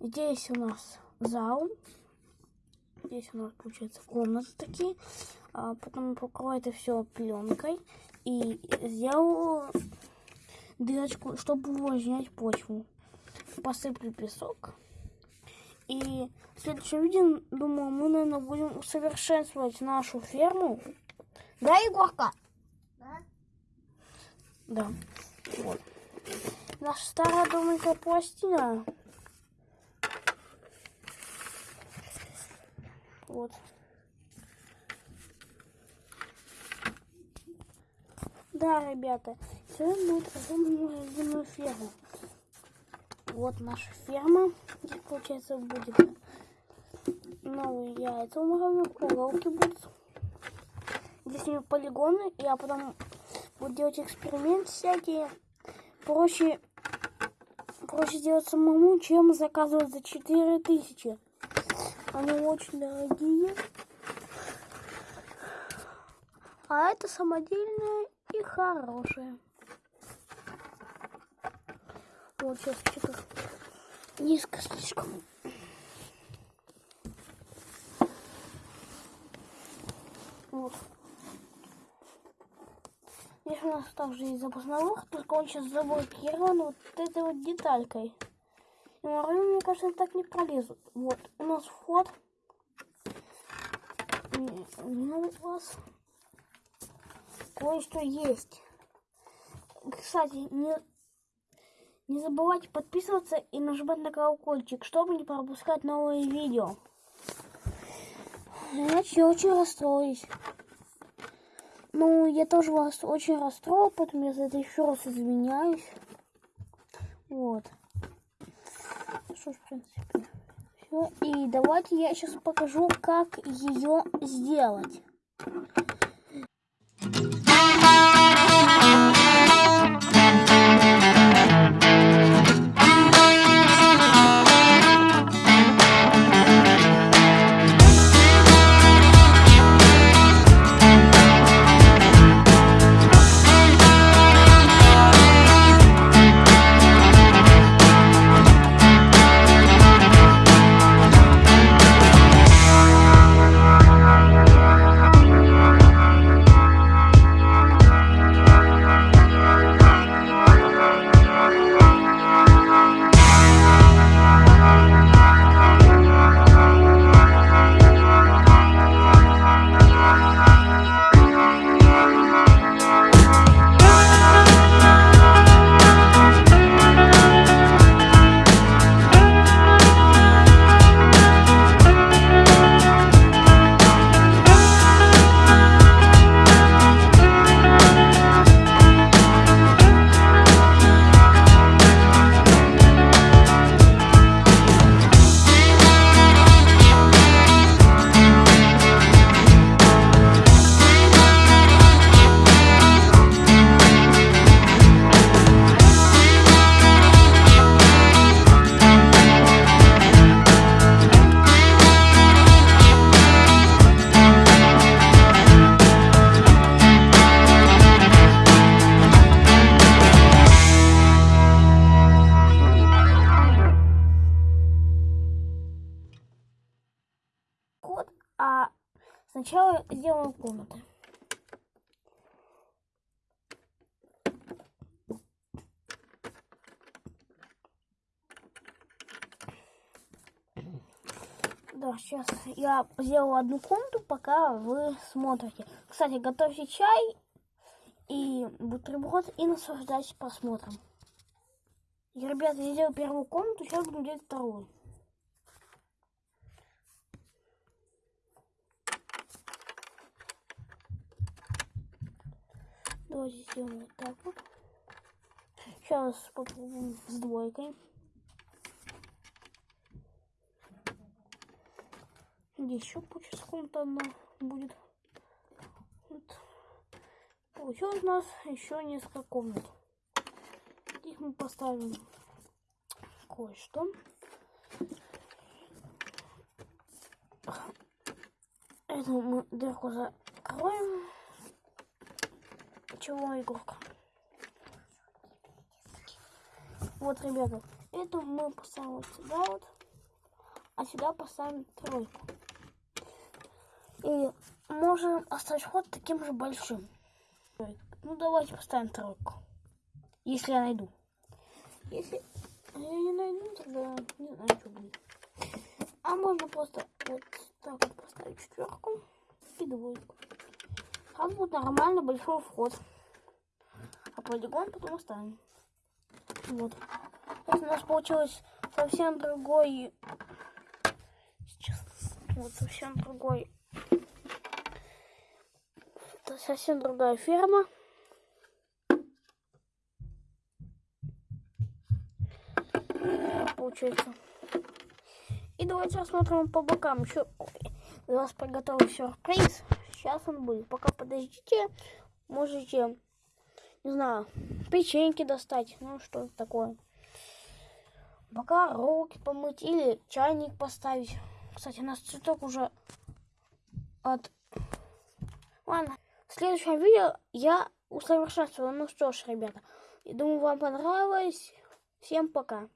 Здесь у нас зал. Здесь у нас, получается, комнаты такие. А потом покрою это все пленкой. И сделаю дырочку, чтобы увлажнять почву. Посыплю песок. И в следующем видео, думаю, мы, наверное, будем усовершенствовать нашу ферму. Да, Егорка? Да? Да. Вот. Наша старая домовая пластина. Вот. Да, ребята, сегодня будет огромная земную ферма. Вот наша ферма. Здесь, получается, будет новые яйца у муравьев, уголки будут. Здесь у них полигоны, я потом буду делать эксперимент всякие. Проще, проще сделать самому, чем заказывать за 4000. Они очень дорогие. А это самодельное и хорошее. Вот сейчас что-то низко слишком. Вот. Здесь у нас также есть запасной только он сейчас заблокирован вот этой вот деталькой. И муравьи, мне кажется, так не пролезут. Вот, у нас вход. Ну, у вас кое-что есть. Кстати, не, не забывайте подписываться и нажимать на колокольчик, чтобы не пропускать новые видео. Иначе я очень расстроюсь. Ну, я тоже вас очень расстроил, поэтому я за это еще раз извиняюсь. Вот. Что в принципе, все. И давайте я сейчас покажу, как ее сделать. Сначала сделаем комнаты. Да, сейчас я сделаю одну комнату, пока вы смотрите. Кстати, готовьте чай и бутерброд и наслаждайтесь просмотром. И, ребята, я сделаю первую комнату, сейчас будем делать вторую. Давайте сделаем вот так вот. Сейчас попробуем с двойкой. Еще комната одна будет. Вот. Получилось у нас еще несколько комнат. Их мы поставим кое-что. Эту мы дырку закроем. Чего, Егорка? Вот, ребята, это мы поставим вот сюда вот. а сюда поставим тройку. И можем оставить ход таким же большим. Ну, давайте поставим тройку. Если я найду. Если я не найду, тогда не знаю, что будет. А можно просто вот так вот поставить четверку и двойку. Там будет нормально большой вход. А полигон потом оставим. Вот. То есть у нас получилось совсем другой... Сейчас. Вот совсем другой... Это совсем другая ферма. Получается. И давайте рассмотрим по бокам. Еще у вас приготовил сюрприз. Сейчас он будет. Пока подождите, можете, не знаю, печеньки достать. Ну, что такое. Пока руки помыть или чайник поставить. Кстати, у нас цветок уже от... Ладно, в следующем видео я усовершенствую. Ну что ж, ребята, я думаю, вам понравилось. Всем пока.